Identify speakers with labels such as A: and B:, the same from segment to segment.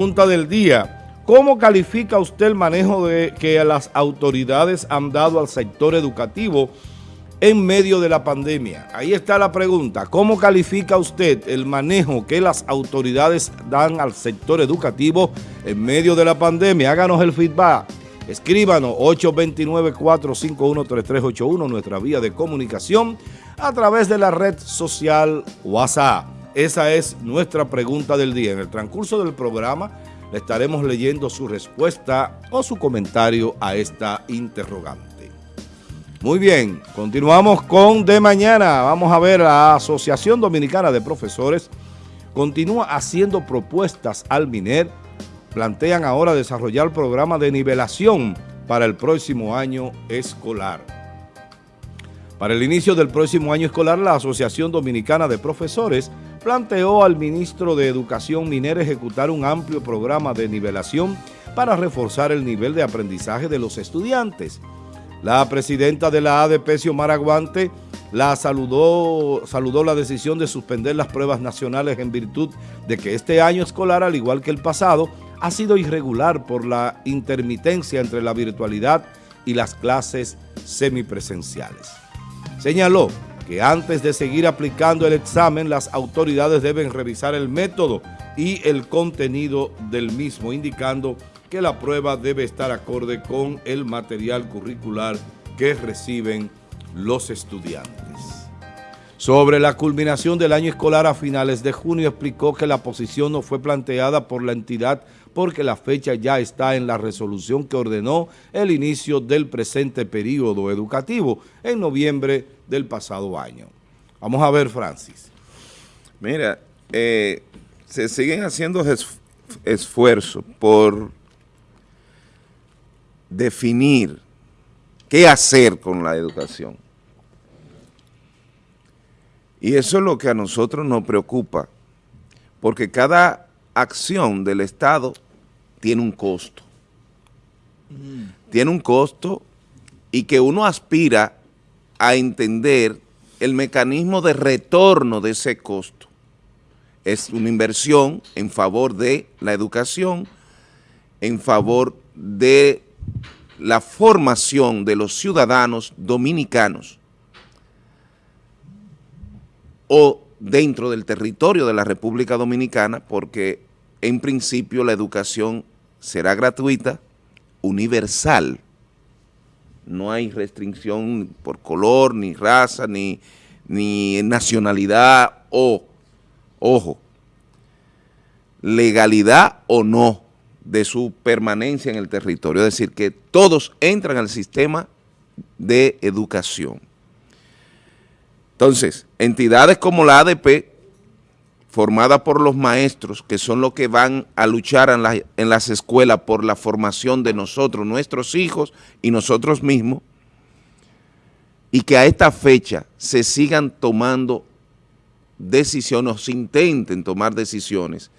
A: Pregunta del día. ¿Cómo califica usted el manejo de que las autoridades han dado al sector educativo en medio de la pandemia? Ahí está la pregunta. ¿Cómo califica usted el manejo que las autoridades dan al sector educativo en medio de la pandemia? Háganos el feedback. Escríbanos 829-451-3381, nuestra vía de comunicación, a través de la red social WhatsApp. Esa es nuestra pregunta del día. En el transcurso del programa le estaremos leyendo su respuesta o su comentario a esta interrogante. Muy bien, continuamos con De Mañana. Vamos a ver, la Asociación Dominicana de Profesores continúa haciendo propuestas al MINER. Plantean ahora desarrollar programa de nivelación para el próximo año escolar. Para el inicio del próximo año escolar, la Asociación Dominicana de Profesores planteó al ministro de Educación Minera ejecutar un amplio programa de nivelación para reforzar el nivel de aprendizaje de los estudiantes. La presidenta de la ADP, Xiomara Aguante, la saludó, saludó la decisión de suspender las pruebas nacionales en virtud de que este año escolar, al igual que el pasado, ha sido irregular por la intermitencia entre la virtualidad y las clases semipresenciales. Señaló que antes de seguir aplicando el examen, las autoridades deben revisar el método y el contenido del mismo, indicando que la prueba debe estar acorde con el material curricular que reciben los estudiantes. Sobre la culminación del año escolar a finales de junio, explicó que la posición no fue planteada por la entidad porque la fecha ya está en la resolución que ordenó el inicio del presente periodo educativo en noviembre del pasado año. Vamos a ver, Francis.
B: Mira, eh, se siguen haciendo esfuerzos por definir qué hacer con la educación. Y eso es lo que a nosotros nos preocupa, porque cada acción del Estado tiene un costo. Tiene un costo y que uno aspira a entender el mecanismo de retorno de ese costo. Es una inversión en favor de la educación, en favor de la formación de los ciudadanos dominicanos o dentro del territorio de la República Dominicana, porque en principio la educación será gratuita, universal. No hay restricción por color, ni raza, ni, ni nacionalidad o, ojo, legalidad o no de su permanencia en el territorio. Es decir, que todos entran al sistema de educación. Entonces, entidades como la ADP formada por los maestros, que son los que van a luchar en, las escuelas por la formación de nosotros, nuestros hijos y nosotros mismos, y que a esta fecha se sigan tomando decisiones, o se intenten tomar decisiones,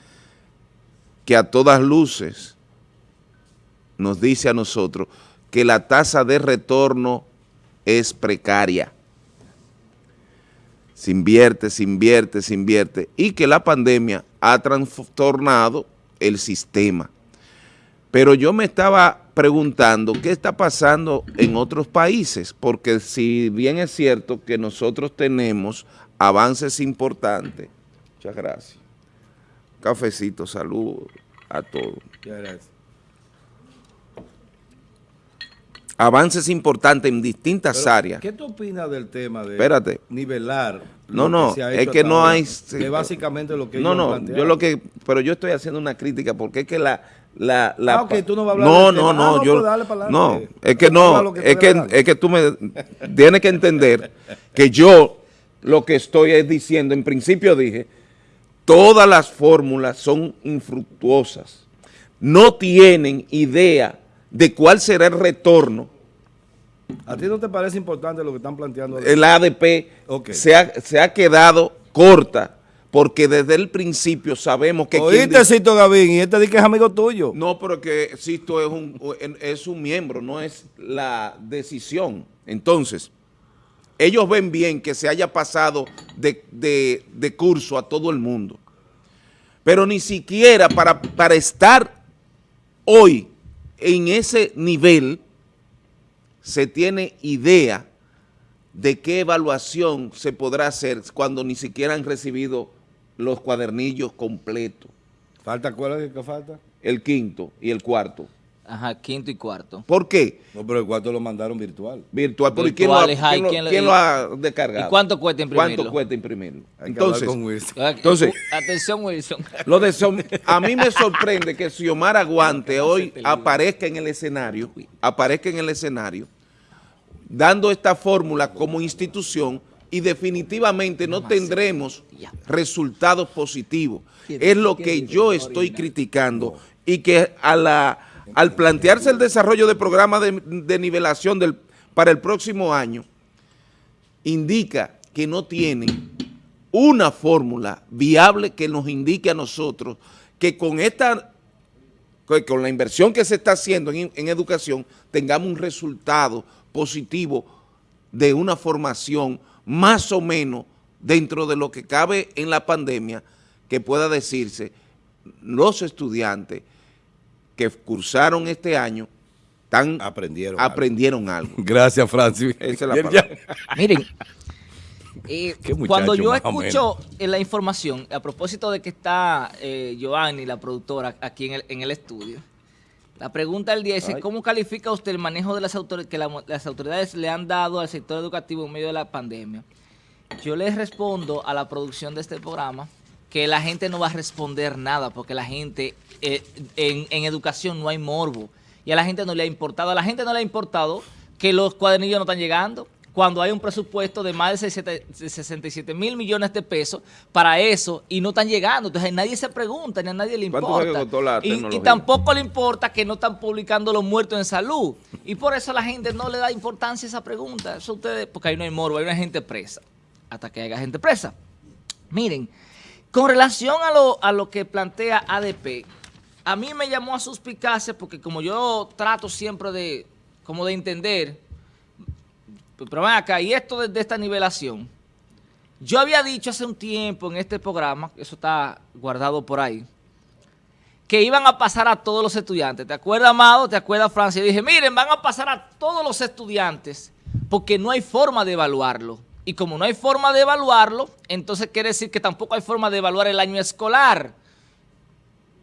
B: que a todas luces nos dice a nosotros que la tasa de retorno es precaria se invierte, se invierte, se invierte, y que la pandemia ha trastornado el sistema. Pero yo me estaba preguntando qué está pasando en otros países, porque si bien es cierto que nosotros tenemos avances importantes, muchas gracias, cafecito, salud a todos. Muchas gracias. Avances importantes en distintas áreas.
A: ¿Qué tú opinas del tema de
B: Espérate.
A: nivelar?
B: No, no, es que no hay...
A: Que básicamente lo que
B: No, no, yo lo que... Pero yo estoy haciendo una crítica porque es que la... La, la
A: ah, tú no vas a hablar
B: no, no, no, ah, yo, pues no, es que no, es que, es que tú me tienes que entender que yo lo que estoy es diciendo, en principio dije, todas las fórmulas son infructuosas, no tienen idea de cuál será el retorno.
A: ¿A ti no te parece importante lo que están planteando?
B: El ADP se, ha, quedado corta porque desde el principio sabemos que...
A: Oíste, Cito Gavín, y este dice que es amigo tuyo.
B: No, pero que Cito es un, es un miembro, no es la decisión. Entonces, ellos ven bien que se haya pasado de, de curso a todo el mundo. Pero ni siquiera para, para estar hoy en ese nivel se tiene idea de qué evaluación se podrá hacer cuando ni siquiera han recibido los cuadernillos completos.
A: ¿Falta cuál es que falta?
B: El quinto y el cuarto.
C: Ajá, quinto y cuarto.
B: ¿Por qué?
A: No, pero el cuarto lo mandaron virtual.
B: Virtual. ¿Pero quién, lo, ha,
C: ¿y
B: quién lo-
C: quién le-
B: quién lo ha descargado?
C: ¿Y cuánto cuesta imprimirlo?
B: ¿Cuánto cuesta imprimirlo?
A: Hay
B: Entonces,
A: hablar con Wilson.
C: Ah,
B: Entonces-
C: Atención, Wilson.
B: lo de Som- a mí me sorprende que Xiomara Aguante hoy aparezca en el escenario, aparezca en el escenario, dando esta fórmula como institución y definitivamente no tendremos resultados positivos. Es lo que yo estoy criticando y que a la, al plantearse el desarrollo de programas de, nivelación para el próximo año, indica que no tienen una fórmula viable que nos indique a nosotros que con esta con la inversión que se está haciendo en, en educación tengamos un resultado positivo de una formación más o menos dentro de lo que cabe en la pandemia que pueda decirse los estudiantes que cursaron este año tan
A: Aprendieron algo.
B: aprendieron algo.
A: Gracias, Francis.
B: Esa es la palabra.
C: Miren, eh,
A: muchacho,
C: cuando yo escucho eh, la información, a propósito de que está eh, Giovanni, la productora, aquí en el, en el estudio, la pregunta del día es,
A: Ay.
C: ¿cómo califica usted el manejo de las autoridades que la- las autoridades le han dado al sector educativo en medio de la pandemia? Yo les respondo a la producción de este programa que la gente no va a responder nada porque la gente, eh, en, en educación no hay morbo y a la gente no le ha importado. A la gente no le ha importado que los cuadernillos no están llegando cuando hay un presupuesto de más de 67 de 67 mil millones de pesos para eso y no están llegando. Entonces nadie se pregunta, ni a nadie le
B: ¿Cuánto
C: importa. Y- tampoco le importa que no están publicando los muertos en salud. Y por eso la gente no le da importancia a esa pregunta. Eso ustedes, porque ahí no hay morbo, hay una gente presa. Hasta que haya gente presa. Miren, con relación a lo, a lo que plantea ADP, a mí me llamó a suspicacia porque como yo trato siempre de, como de entender, pero ven acá, y esto de, de esta nivelación, yo había dicho hace un tiempo en este programa, eso está guardado por ahí, que iban a pasar a todos los estudiantes. ¿Te acuerdas, Amado? ¿Te acuerdas, Francia? Yo dije, miren, van a pasar a todos los estudiantes porque no hay forma de evaluarlo. Y como no hay forma de evaluarlo, entonces quiere decir que tampoco hay forma de evaluar el año escolar.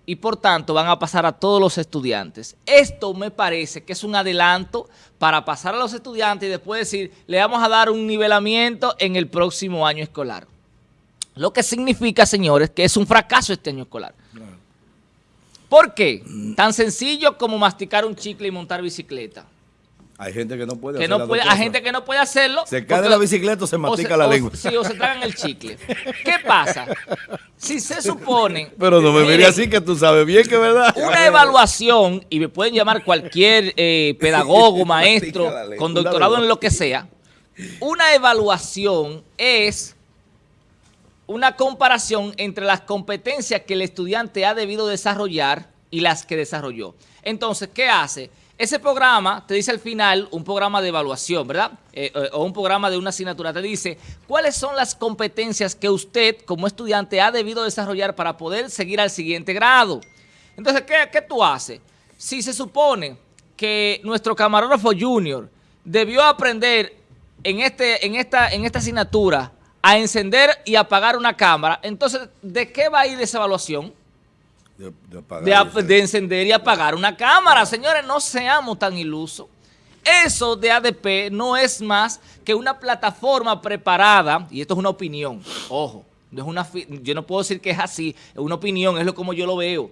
C: Y por tanto van a pasar a todos los estudiantes. Esto me parece que es un adelanto para pasar a los estudiantes y después decir, le vamos a dar un nivelamiento en el próximo año escolar. Lo que significa, señores, que es un fracaso este año escolar. ¿Por qué? Tan sencillo como masticar un chicle y montar bicicleta.
A: Hay gente que no puede
C: Que
A: hacer
C: no
A: las
C: puede,
A: dos
C: hay gente que no puede hacerlo.
A: Se cae de la bicicleta o se mastica la
C: o
A: lengua.
C: Sí, o se tragan el chicle. ¿Qué pasa? Si se supone...
A: Pero no me mire así que tú sabes bien que es verdad.
C: Una evaluación, y me pueden llamar cualquier eh, pedagogo, maestro, con doctorado en lo que sea, una evaluación es una comparación entre las competencias que el estudiante ha debido desarrollar y las que desarrolló. Entonces, ¿qué hace? Ese programa te dice al final, un programa de evaluación, ¿verdad? Eh, eh, o un programa de una asignatura, te dice cuáles son las competencias que usted como estudiante ha debido desarrollar para poder seguir al siguiente grado. Entonces, ¿qué, tú haces? Si se supone que nuestro camarógrafo junior debió aprender en, este, en, esta, en esta asignatura a encender y apagar una cámara, entonces, ¿de qué va a ir esa evaluación?
A: De, de apagar
C: de, ap-
A: ese-
C: de encender y apagar una cámara. Señores, no seamos tan ilusos. Eso de ADP no es más que una plataforma preparada, y esto es una opinión, ojo, no es una, yo no puedo decir que es así, es una opinión, es lo como yo lo veo.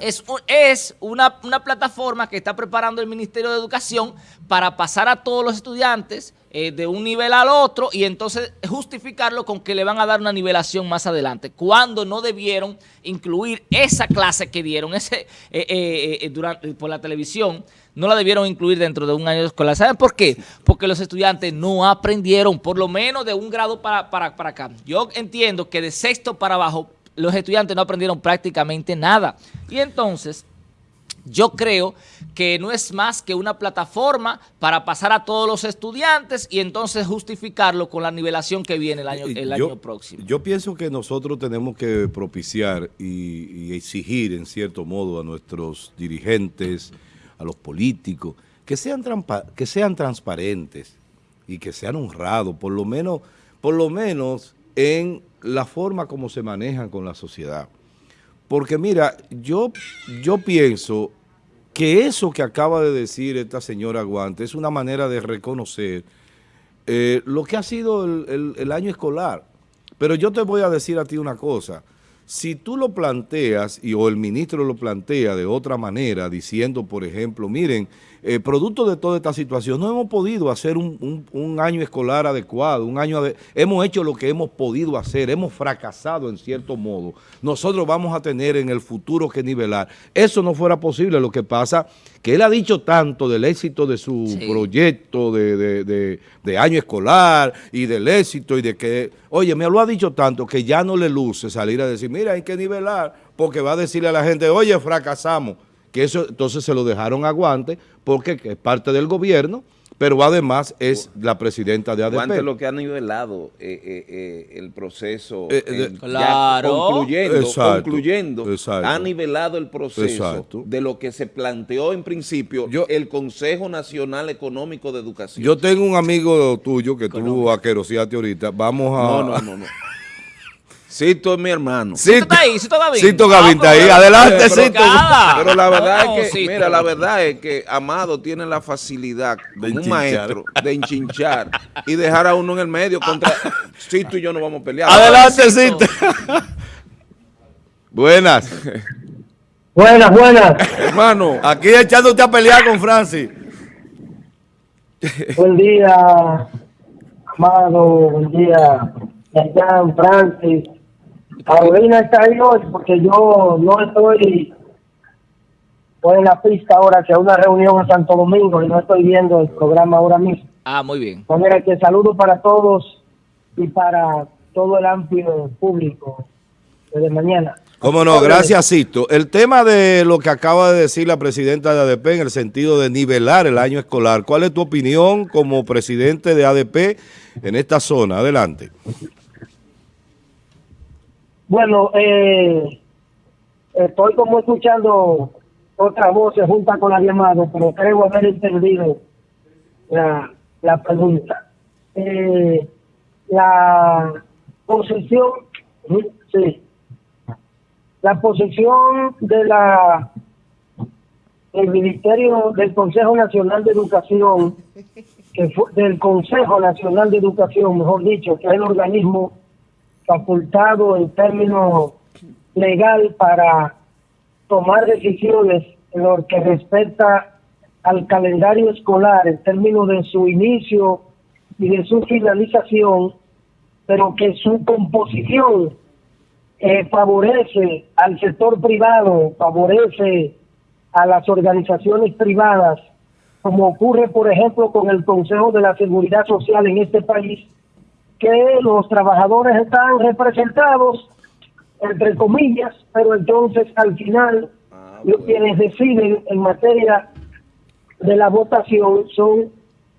C: Es, es una, una plataforma que está preparando el Ministerio de Educación para pasar a todos los estudiantes eh, de un nivel al otro y entonces justificarlo con que le van a dar una nivelación más adelante, cuando no debieron incluir esa clase que dieron ese eh, eh, durante, por la televisión, no la debieron incluir dentro de un año escolar. ¿Saben por qué? Porque los estudiantes no aprendieron, por lo menos de un grado para, para, para acá. Yo entiendo que de sexto para abajo los estudiantes no aprendieron prácticamente nada. Y entonces, yo creo que no es más que una plataforma para pasar a todos los estudiantes y entonces justificarlo con la nivelación que viene el año, el año próximo.
A: Yo pienso que nosotros tenemos que propiciar y, y exigir en cierto modo a nuestros dirigentes, a los políticos, que sean, que sean transparentes y que sean honrados, por lo menos, por lo menos en la forma como se manejan con la sociedad. Porque mira, yo, yo pienso que eso que acaba de decir esta señora Guante es una manera de reconocer eh, lo que ha sido el, el año escolar. Pero yo te voy a decir a ti una cosa, si tú lo planteas y o el ministro lo plantea de otra manera, diciendo, por ejemplo, miren, eh, producto de toda esta situación, no hemos podido hacer un, año escolar adecuado, un año hemos hecho lo que hemos podido hacer, hemos fracasado en cierto modo. Nosotros vamos a tener en el futuro que nivelar. Eso no fuera posible, lo que pasa que él ha dicho tanto del éxito de su proyecto de, de, año escolar y del éxito y de que, oye, me lo ha dicho tanto que ya no le luce salir a decir, mira, hay que nivelar, porque va a decirle a la gente, oye, fracasamos que eso entonces se lo dejaron a Guante porque es parte del gobierno, pero además es la presidenta de ADP. Guante
B: lo que ha nivelado eh, eh, eh, el proceso,
C: claro.
B: concluyendo, concluyendo ha nivelado el proceso de lo que se planteó en principio el Consejo Nacional Económico de Educación.
A: Yo tengo un amigo tuyo que tú aqueroseaste ahorita, vamos a...
B: No, no, no, no. Cito es mi hermano.
C: Cito, está ahí, Cito Gavín.
A: Cito Gavín está ahí. Adelante, Cito.
B: Pero la verdad es que, mira, la verdad es que Amado tiene la facilidad de un maestro de enchinchar y dejar a uno en el medio contra Cito y yo no vamos a pelear.
A: Adelante, Cito. buenas.
D: Buenas, buenas.
A: Hermano, aquí echándote a pelear con Francis.
D: Buen día, Amado. Buen día, Jan, Francis. Carolina está ahí hoy porque yo no estoy en la pista ahora hacia una reunión en Santo Domingo y no estoy viendo el programa ahora mismo.
C: Ah, muy bien.
D: Pues mira, que saludo para todos y para todo el amplio público de mañana.
A: Cómo no, gracias Sisto. El tema de lo que acaba de decir la presidenta de ADP en el sentido de nivelar el año escolar, ¿cuál es tu opinión como presidente de ADP en esta zona? Adelante.
D: Bueno, eh, estoy como escuchando otra voz junta con la llamada, pero creo haber entendido la, la pregunta. Eh, la posición, sí, la posición de la el Ministerio del Consejo Nacional de Educación, que fue, del Consejo Nacional de Educación, mejor dicho, que es el organismo facultado en términos legal para tomar decisiones en lo que respecta al calendario escolar en términos de su inicio y de su finalización, pero que su composición eh, favorece al sector privado, favorece a las organizaciones privadas, como ocurre, por ejemplo, con el Consejo de la Seguridad Social en este país, que los trabajadores están representados, entre comillas, pero entonces al final ah, los quienes deciden en materia de la votación son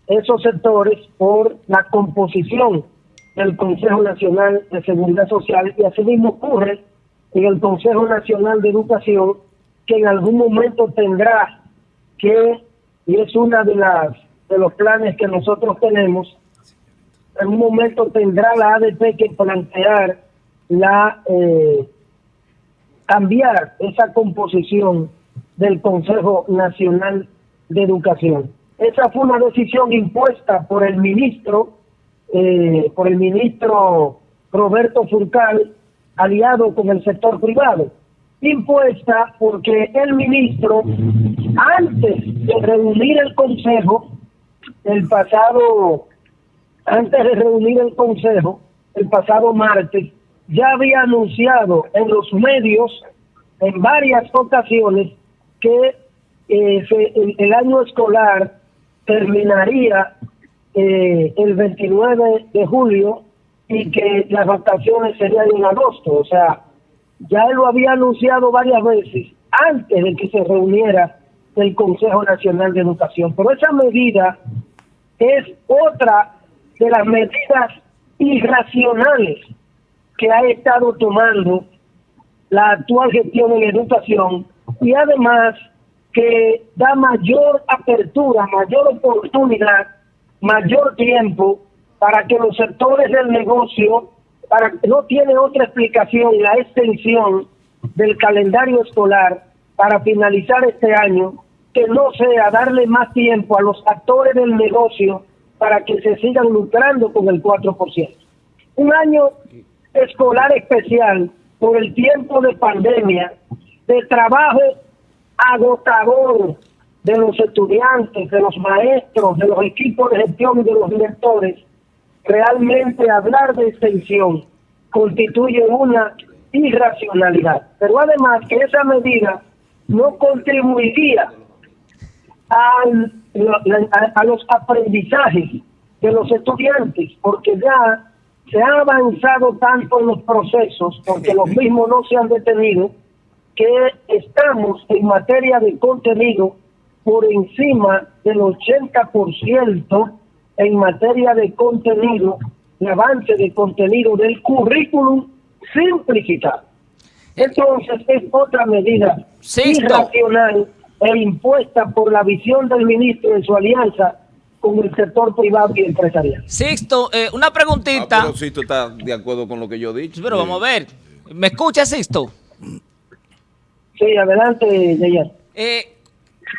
D: esos sectores por la composición del Consejo Nacional de Seguridad Social y así mismo ocurre en el Consejo Nacional de Educación que en algún momento tendrá que y es una de las de los planes que nosotros tenemos en un momento tendrá la ADP que plantear la eh, cambiar esa composición del Consejo Nacional de Educación. Esa fue una decisión impuesta por el ministro, eh, por el ministro Roberto Furcal, aliado con el sector privado. Impuesta porque el ministro, antes de reunir el Consejo, el pasado antes de reunir el Consejo el pasado martes, ya había anunciado en los medios en varias ocasiones que eh, el, año escolar terminaría eh, el 29 de julio y que las vacaciones serían en agosto. O sea, ya lo había anunciado varias veces antes de que se reuniera el Consejo Nacional de Educación. Pero esa medida es otra de las medidas irracionales que ha estado tomando la actual gestión en educación y además que da mayor apertura, mayor oportunidad, mayor tiempo para que los sectores del negocio, para no tiene otra explicación la extensión del calendario escolar para finalizar este año que no sea darle más tiempo a los actores del negocio para que se sigan lucrando con el 4%. Un año escolar especial por el tiempo de pandemia, de trabajo agotador de los estudiantes, de los maestros, de los equipos de gestión y de los directores, realmente hablar de extensión constituye una irracionalidad. Pero además que esa medida no contribuiría a, los aprendizajes de los estudiantes, porque ya se ha avanzado tanto en los procesos, porque los mismos no se han detenido, que estamos en materia de contenido por encima del 80% en materia de contenido, de avance de contenido del currículum simplificado. Entonces es otra medida irracional e impuesta por la visión del ministro en su alianza con el sector privado y empresarial.
C: Sixto, eh, una preguntita.
B: Ah, pero Sixto está de acuerdo con lo que yo he dicho.
C: Pero vamos a ver. ¿Me escucha, Sixto?
D: Sí, adelante, Yayan.
C: Eh,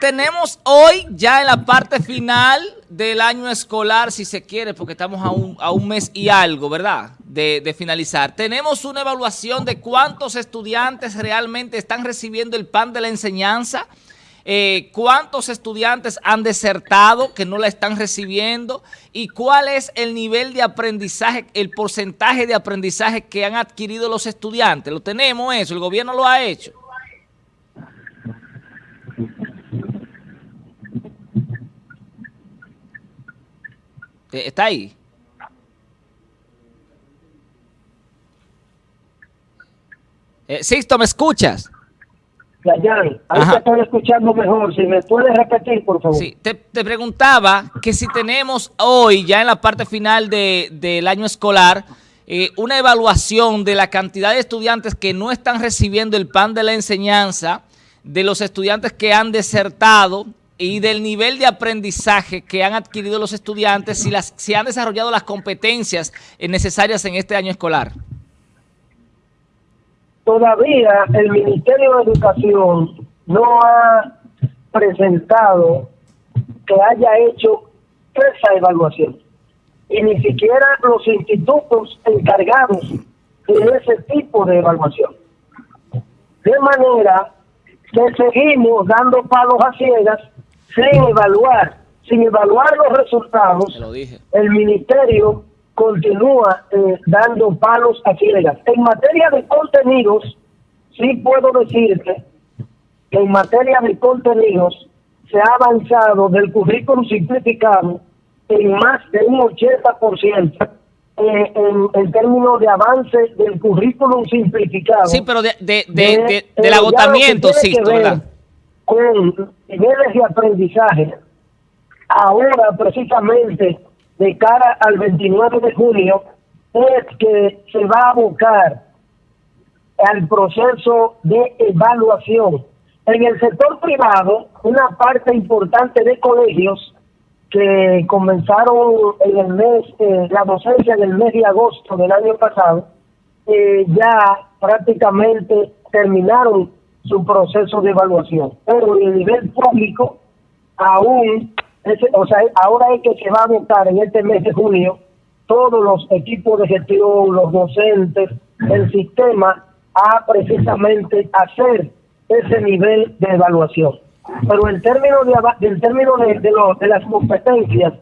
C: tenemos hoy ya en la parte final del año escolar, si se quiere, porque estamos a un, a un mes y algo, ¿verdad? De, de, finalizar. Tenemos una evaluación de cuántos estudiantes realmente están recibiendo el pan de la enseñanza eh, cuántos estudiantes han desertado que no la están recibiendo y cuál es el nivel de aprendizaje, el porcentaje de aprendizaje que han adquirido los estudiantes. Lo tenemos eso, el gobierno lo ha hecho. Eh, ¿Está ahí? Eh, Sixto, ¿me escuchas?
D: Dayan, ahí te estoy escuchando mejor. Si me puedes repetir, por favor.
C: Sí, te, preguntaba que si tenemos hoy, ya en la parte final de, del año escolar, eh, una evaluación de la cantidad de estudiantes que no están recibiendo el pan de la enseñanza, de los estudiantes que han desertado y del nivel de aprendizaje que han adquirido los estudiantes, si, las, si han desarrollado las competencias necesarias en este año escolar
D: todavía el Ministerio de Educación no ha presentado que haya hecho esa evaluación. Y ni siquiera los institutos encargados de ese tipo de evaluación. De manera que seguimos dando palos a ciegas sin evaluar, sin evaluar los resultados. El ministerio continúa eh, dando palos a ciegas. En materia de contenidos, sí puedo decirte que en materia de contenidos se ha avanzado del currículum simplificado en más de un 80% eh, en, en términos de avance del currículum simplificado.
C: Sí, pero de, de, de, del eh, agotamiento, sí,
D: con niveles de aprendizaje. Ahora, precisamente, de cara al 29 de junio es que se va a abocar al proceso de evaluación. En el sector privado, una parte importante de colegios que comenzaron en el mes, eh, la docencia en el mes de agosto del año pasado, eh, ya prácticamente terminaron su proceso de evaluación. Pero en el nivel público, aún o sea, ahora es que se va a votar en este mes de junio todos los equipos de gestión, los docentes, el sistema a precisamente hacer ese nivel de evaluación. Pero en términos de, en términos de, de las competencias,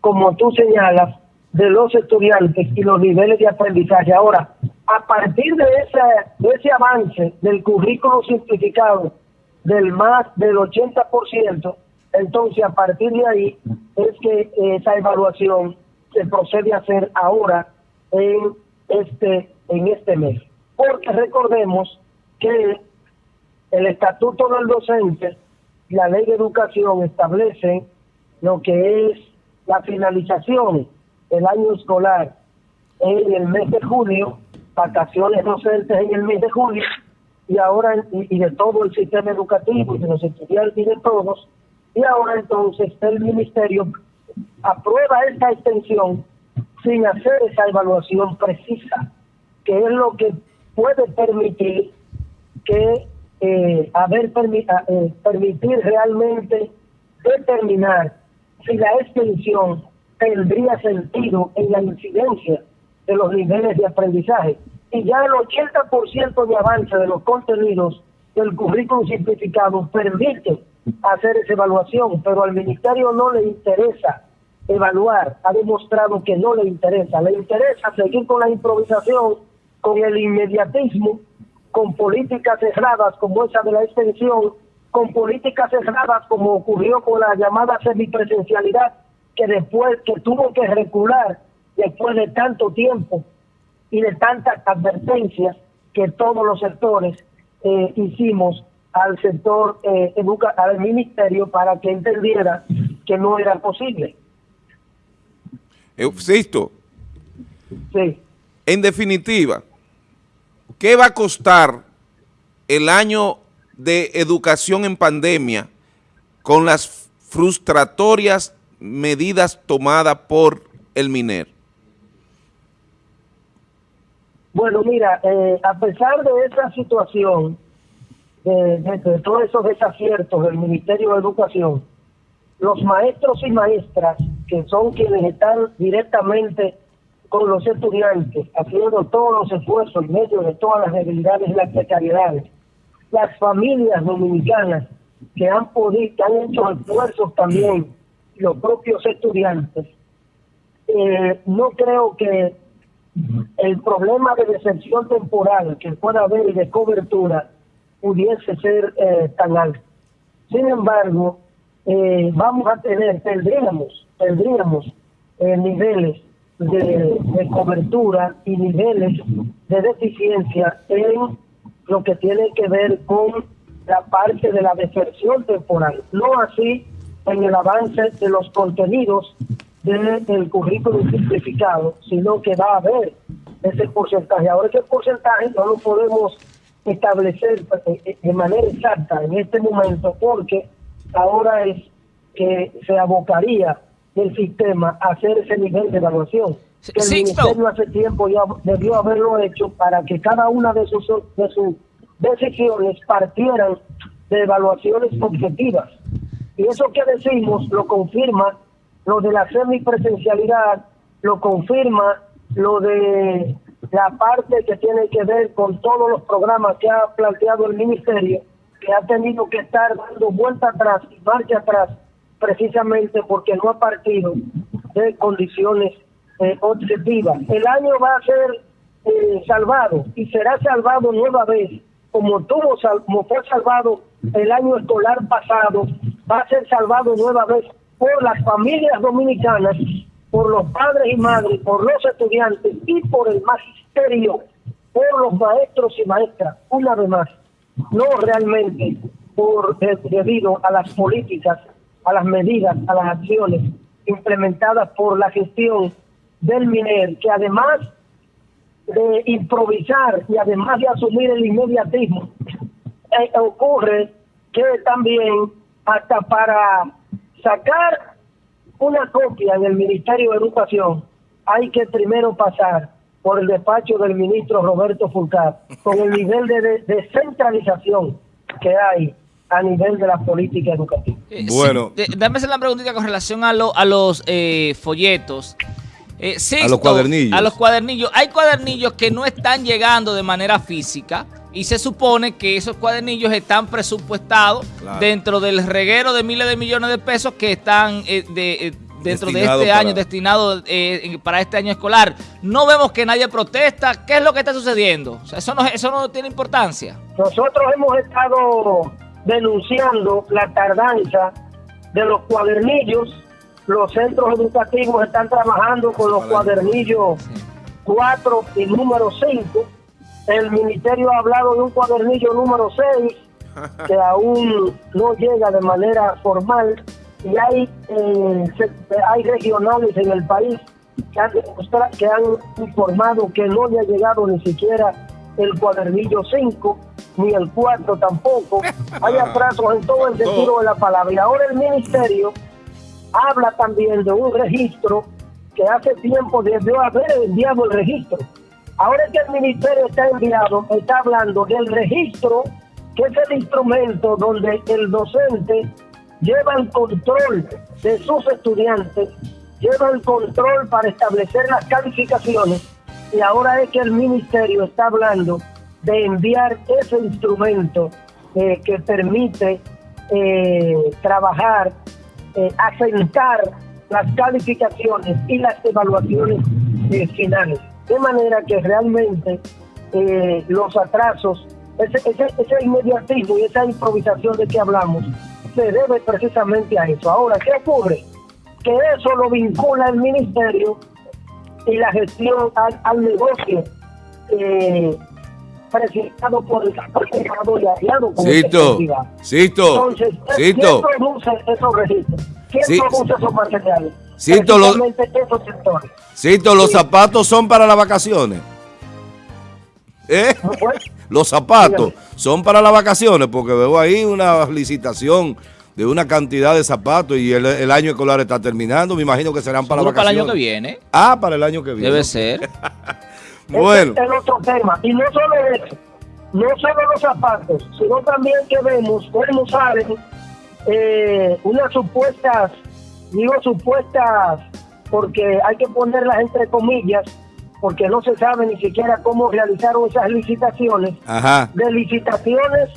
D: como tú señalas, de los estudiantes y los niveles de aprendizaje. Ahora, a partir de ese, de ese avance del currículo simplificado del más del 80%, entonces, a partir de ahí es que esa evaluación se procede a hacer ahora en este en este mes. Porque recordemos que el estatuto del docente y la ley de educación establecen lo que es la finalización del año escolar en el mes de junio, vacaciones docentes en el mes de julio, y ahora y, de todo el sistema educativo, de los estudiantes y de todos, y ahora entonces el ministerio aprueba esta extensión sin hacer esa evaluación precisa, que es lo que puede permitir que eh, haber eh, permitir realmente determinar si la extensión tendría sentido en la incidencia de los niveles de aprendizaje. Y ya el 80% de avance de los contenidos del currículum simplificado permite hacer esa evaluación, pero al ministerio no le interesa evaluar, ha demostrado que no le interesa, le interesa seguir con la improvisación, con el inmediatismo, con políticas cerradas como esa de la extensión, con políticas cerradas como ocurrió con la llamada semipresencialidad, que después que tuvo que recular después de tanto tiempo y de tantas advertencias que todos los sectores eh, hicimos al sector eh, educa al ministerio para que entendiera que no era posible.
B: Existo.
D: Sí.
B: En definitiva, ¿qué va a costar el año de educación en pandemia con las frustratorias medidas tomadas por el MINER?
D: Bueno, mira, eh, a pesar de esa situación, de, todos esos desaciertos del Ministerio de Educación, los maestros y maestras, que son quienes están directamente con los estudiantes, haciendo todos los esfuerzos en medio de todas las debilidades y las precariedades, las familias dominicanas que han podido, que han hecho esfuerzos también, los propios estudiantes, eh, no creo que el problema de decepción temporal que pueda haber y de cobertura pudiese ser eh, tan alto. Sin embargo, eh, vamos a tener, tendríamos, tendríamos eh, niveles de, de, cobertura y niveles de deficiencia en lo que tiene que ver con la parte de la deserción temporal, no así en el avance de los contenidos del currículum simplificado, sino que va a haber ese porcentaje. Ahora ese porcentaje no lo podemos establecer eh, eh, de manera exacta en este momento porque ahora es que se abocaría el sistema a hacer ese nivel de evaluación. Que el Ministerio hace tiempo ya debió haberlo hecho para que cada una de sus, de sus decisiones partieran de evaluaciones objetivas. Y eso que decimos lo confirma lo de la semipresencialidad lo confirma, lo de la parte que tiene que ver con todos los programas que ha planteado el ministerio, que ha tenido que estar dando vuelta atrás y marcha atrás, precisamente porque no ha partido de condiciones eh, objetivas. El año va a ser eh, salvado y será salvado nueva vez, como tuvo como fue salvado el año escolar pasado, va a ser salvado nueva vez por las familias dominicanas, por los padres y madres, por los estudiantes y por el magisterio, por los maestros y maestras, una vez más, no realmente por debido a las políticas, a las medidas, a las acciones implementadas por la gestión del MINER, que además de improvisar y además de asumir el inmediatismo, eh, ocurre que también hasta para sacar una copia en el Ministerio de Educación, hay que primero pasar por el despacho del ministro Roberto Fulcar, con el nivel de descentralización que hay a nivel de la política educativa.
C: Eh, bueno, dame hacer la preguntita con relación a, a los eh, folletos.
A: Eh, a los cuadernillos.
C: A los cuadernillos. Hay cuadernillos que no están llegando de manera física y se supone que esos cuadernillos están presupuestados dentro del reguero de miles de millones de pesos que están eh, de, eh, dentro de este año, destinados eh, para este año escolar. No vemos que nadie protesta. ¿Qué es lo que está sucediendo? eso, no, eso no tiene importancia.
D: Nosotros hemos estado denunciando la tardanza de los cuadernillos. Los centros educativos están trabajando con los cuadernillos 4 y número 5 el ministerio ha hablado de un cuadernillo número 6, que aún no llega de manera formal y hay, eh, hay regionales en el país que han, que han informado que no le ha llegado ni siquiera el cuadernillo 5, ni el 4 tampoco. Hay atrasos en todo el sentido de la palabra. Y ahora el ministerio habla también de un registro que hace tiempo debió haber enviado el registro. Ahora que el ministerio está enviado, está hablando del registro, que es el instrumento donde el docente lleva el control de sus estudiantes, lleva el control para establecer las calificaciones y ahora es que el ministerio está hablando de enviar ese instrumento eh, que permite eh, trabajar, eh, asentar las calificaciones y las evaluaciones eh, finales. De manera que realmente los atrasos, ese, ese, ese inmediatismo y esa improvisación de que hablamos, se debe precisamente a eso. Ahora, ¿qué ocurre? Que eso lo vincula el ministerio y la gestión al, negocio eh, presentado por el Estado y aliado con
A: Cito, Cito,
D: Entonces,
A: Cito.
D: ¿quién produce esos registros? ¿Quién
A: Sí.
D: produce esos materiales?
A: Cito, los-. Cito, los
D: Sí.
A: zapatos son para las vacaciones. ¿Eh? Los zapatos
D: Dígame.
A: son para las vacaciones, porque veo ahí una licitación de una cantidad de zapatos y el, el año escolar está terminando. Me imagino que serán para las
C: Seguro para el
A: vacaciones.
C: año que viene.
A: Ah, para el año que viene.
C: Debe ser.
A: Bueno,
D: Ese es otro tema. Y no solo eso, no solo los zapatos, sino también que vemos, cómo saben, eh, unas supuestas, digo supuestas, porque hay que ponerlas entre comillas, porque no se sabe ni siquiera cómo realizaron esas licitaciones,
A: ajá.
D: de licitaciones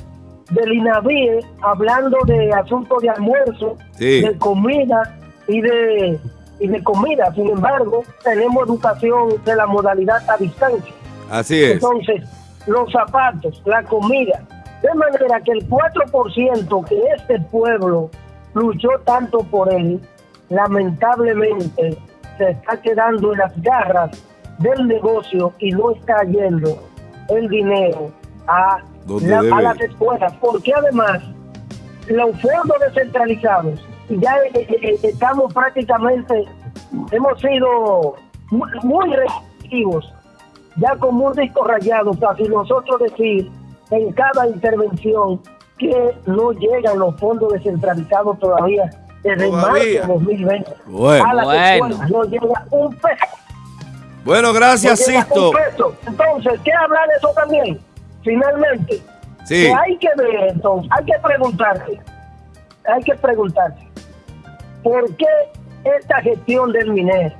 D: del INAVIE, hablando de asuntos de almuerzo,
A: Sí.
D: de comida y de, y de comida. Sin embargo, tenemos educación de la modalidad a distancia.
A: Así es.
D: Entonces, los zapatos, la comida. De manera que el 4% que este pueblo luchó tanto por él, lamentablemente se está quedando en las garras del negocio y no está yendo el dinero a, la- a las escuelas. Porque además, los fondos descentralizados, ya eh, eh, estamos prácticamente, hemos sido muy, muy restrictivos ya como un disco rayado, casi nosotros decir en cada intervención que no llegan los fondos descentralizados todavía desde marzo
B: Todavía.
D: de 2020.
A: Bueno.
D: a las
C: Bueno.
D: escuelas no llega un peso.
A: Bueno,
D: no
A: gracias,
D: llega
A: Sisto.
D: un peso. Entonces, ¿qué hablar de eso también? Finalmente,
A: Sí.
D: que hay que ver entonces, hay que preguntarse, hay que preguntarse, ¿por qué esta gestión del MINER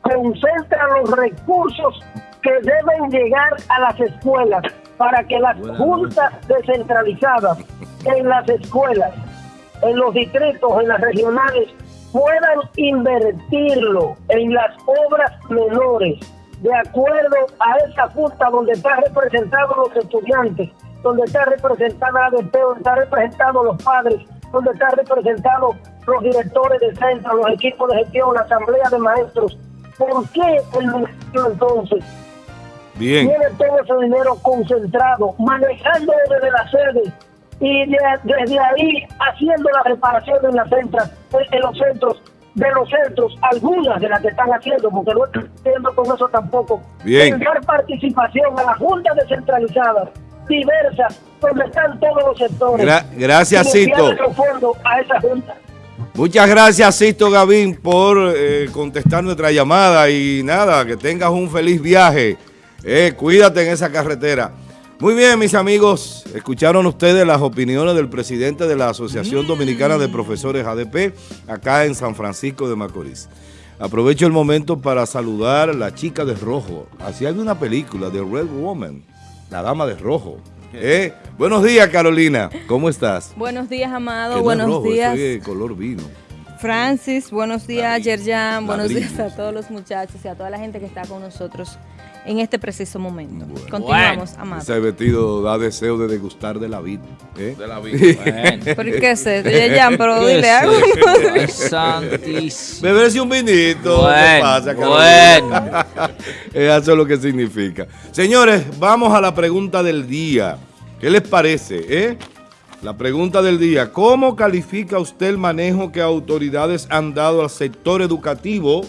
D: concentra los recursos que deben llegar a las escuelas para que las juntas descentralizadas en las escuelas, en los distritos, en las regionales, puedan invertirlo en las obras menores, de acuerdo a esa junta donde están representados los estudiantes, donde está representada la DP, donde están representados los padres, donde están representados los directores de centro, los equipos de gestión, la asamblea de maestros. ¿Por qué el ministerio entonces
A: Bien.
D: tiene todo ese dinero concentrado, manejándolo desde la sede y de- desde ahí haciendo la reparación en las centras, en los centros, de los centros, algunas de las que están haciendo, porque no estoy haciendo con eso tampoco,
A: Bien.
D: en dar participación a las juntas descentralizadas, diversas, donde están todos los sectores.
A: Gra- gracias, Cito.
D: a esa junta.
A: Muchas gracias, Sisto Gavín, por eh, contestar nuestra llamada y nada, que tengas un feliz viaje. Eh, cuídate en esa carretera. Muy bien, mis amigos, escucharon ustedes las opiniones del presidente de la Asociación Dominicana de Profesores ADP, acá en San Francisco de Macorís. Aprovecho el momento para saludar a la chica de rojo. Así hay una película de Red Woman, la dama de rojo. Eh, Buenos días, Carolina. ¿Cómo estás?
E: Buenos días, Amado.
A: no
E: buenos
A: rojo,
E: días,
A: es color vino.
E: Francis. Buenos días, Yerjan. Buenos días a todos los muchachos y a toda la gente que está con nosotros en este preciso momento.
A: Bueno.
E: Continuamos, Amado.
A: Ese vestido da deseo de degustar de la vida. ¿eh?
B: De la vida.
C: Bueno.
E: ¿Por qué es esto, Yerjan? Pero
C: ¿Qué
E: dile algo.
C: santísimo.
A: Beberse un vinito. ¿qué
C: Bueno,
A: pasa, Carolina?
C: bueno.
A: Eso es lo que significa. Señores, vamos a la pregunta del día. ¿Qué les parece? eh? La pregunta del día, ¿cómo califica usted el manejo que autoridades han dado al sector educativo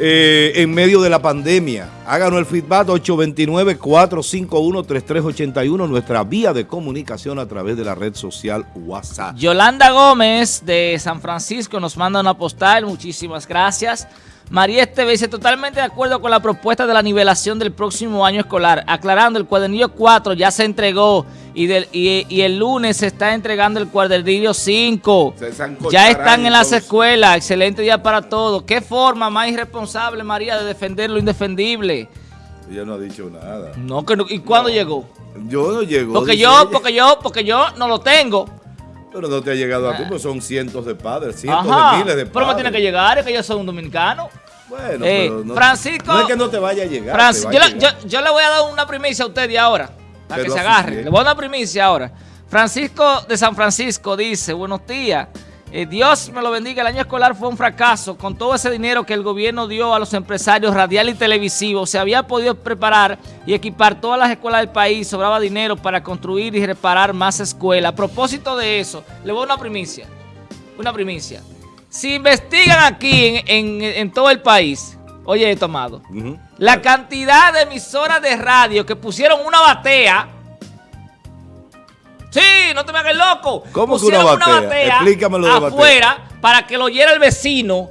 A: eh, en medio de la pandemia? Háganos el feedback 829-451-3381, nuestra vía de comunicación a través de la red social WhatsApp.
C: Yolanda Gómez de San Francisco nos manda una postal, muchísimas gracias. María Esteve dice, totalmente de acuerdo con la propuesta de la nivelación del próximo año escolar, aclarando, el cuadernillo 4 ya se entregó y, del, y, y el lunes se está entregando el cuadernillo 5.
B: Se zancocharán
C: Ya están en las escuelas, excelente día para todos. ¿Qué forma más irresponsable, María, de defender lo indefendible?
A: Ella no ha dicho nada.
C: No, que no- ¿y cuándo llegó?
A: Yo no llego.
C: Porque yo,
A: ella.
C: porque yo, porque yo no lo tengo.
A: Pero no te ha llegado a ti, pues son cientos de padres, cientos
C: Ajá,
A: de miles de padres.
C: pero me tiene que llegar, es que yo soy un dominicano.
A: Bueno,
C: Eh,
A: pero no,
C: Francisco-
A: no es que no te vaya a llegar.
C: Francis,
A: te va
C: yo,
A: a
C: le-
A: llegar.
C: yo- yo le voy a dar una primicia a usted de ahora, para que se agarre.
A: bien.
C: Le voy a dar una primicia ahora. Francisco de San Francisco dice, buenos días, eh, Dios me lo bendiga, el año escolar fue un fracaso. Con todo ese dinero que el gobierno dio a los empresarios radial y televisivos, se había podido preparar y equipar todas las escuelas del país, sobraba dinero para construir y reparar más escuelas. A propósito de eso, le voy a dar una primicia, una primicia. Si investigan aquí en, en- en todo el país, oye esto, amado, la cantidad de emisoras de radio que pusieron una batea. Sí, no te me hagas loco.
A: ¿Cómo que
C: pusieron
A: una batea? Explícamelo de batea.
C: afuera para que lo oyera el vecino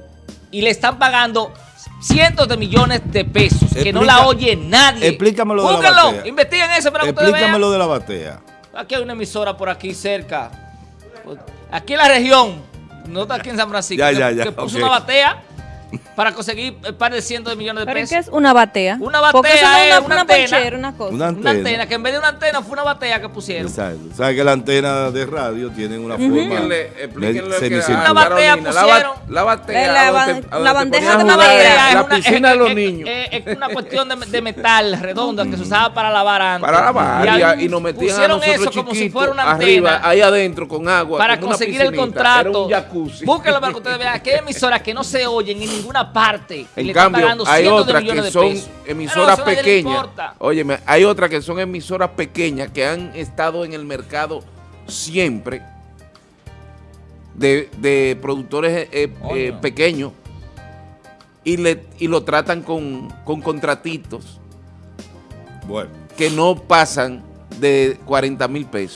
C: y le están pagando cientos de millones de pesos que no la oye nadie.
A: explícamelo de la batea.
C: investiguen eso para que.
A: Explícamelo de la batea.
C: Aquí hay una emisora por aquí cerca. Aquí en la región. No está aquí en San Francisco.
A: Ya, ya, ya,
C: que puso una batea para conseguir un par de cientos de millones de
E: ¿Pero
C: pesos.
E: qué es una batea?
C: Una
E: Porque eso
C: batea
E: no es
C: es
E: una,
C: una
E: una
C: antena.
E: ponchera, una cosa.
A: Una
C: Una
A: antena.
C: que en vez de una antena fue una batea que pusieron.
A: Exacto. Sabes que la antena de radio tienen una forma
B: Explíquenle, explíquenle lo que.
C: Una batea
B: Carolina, la,
C: pusieron.
B: la batea.
E: Eh, la
B: donde
E: la
B: te
E: bandeja de
B: a
E: madera.
B: en La piscina de
C: es-
B: los niños.
C: Es, es una cuestión de, de metal redonda que se usaba para lavar antes.
B: Para lavar y, y nos metían a
C: pusieron
B: nosotros
C: eso como si fuera una
B: arriba,
C: antena
B: ahí adentro con agua.
C: para conseguir el contrato.
B: Era un jacuzzi.
C: Búsquenlo para que ustedes vean que hay emisoras que no se oyen en ninguna parte. y
B: En
C: le están
B: cambio,
C: pagando
B: hay
C: de
B: otras que son
C: pesos.
B: Emisoras pequeñas. Óyeme, hay otras que son emisoras pequeñas que han estado en el mercado siempre de, de productores eh, eh,
C: Coño.
B: pequeños y, le, y lo tratan con, con contratitos
A: Bueno.
B: que no pasan de 40 mil pesos.